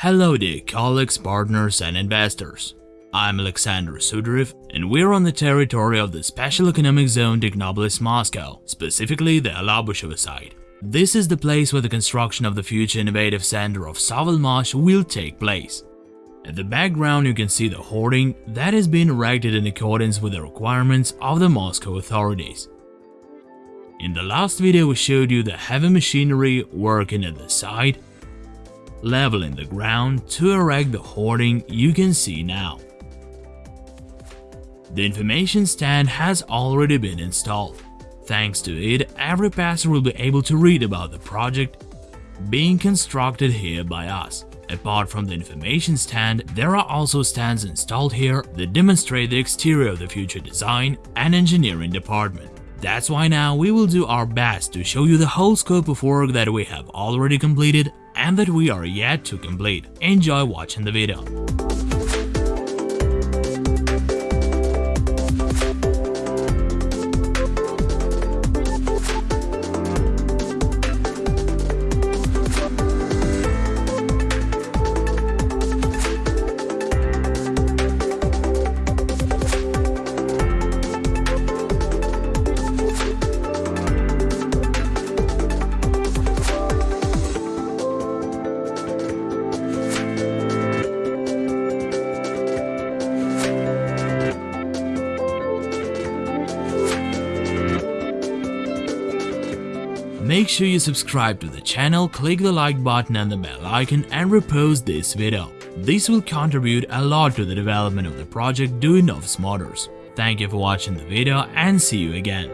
Hello dear colleagues, partners and investors. I'm Alexander Sudarev and we're on the territory of the Special Economic Zone Technopolis Moscow, specifically the Alabushevo site. This is the place where the construction of the future innovative center of Sovelmash will take place. At the background you can see the hoarding that has been erected in accordance with the requirements of the Moscow authorities. In the last video we showed you the heavy machinery working at the site leveling the ground to erect the hoarding you can see now. The information stand has already been installed. Thanks to it, every passer will be able to read about the project being constructed here by us. Apart from the information stand, there are also stands installed here that demonstrate the exterior of the future design and engineering department. That's why now we will do our best to show you the whole scope of work that we have already completed and that we are yet to complete. Enjoy watching the video. Make sure you subscribe to the channel, click the like button and the bell icon and repost this video. This will contribute a lot to the development of the project Duyunov's Motors. Thank you for watching the video and see you again.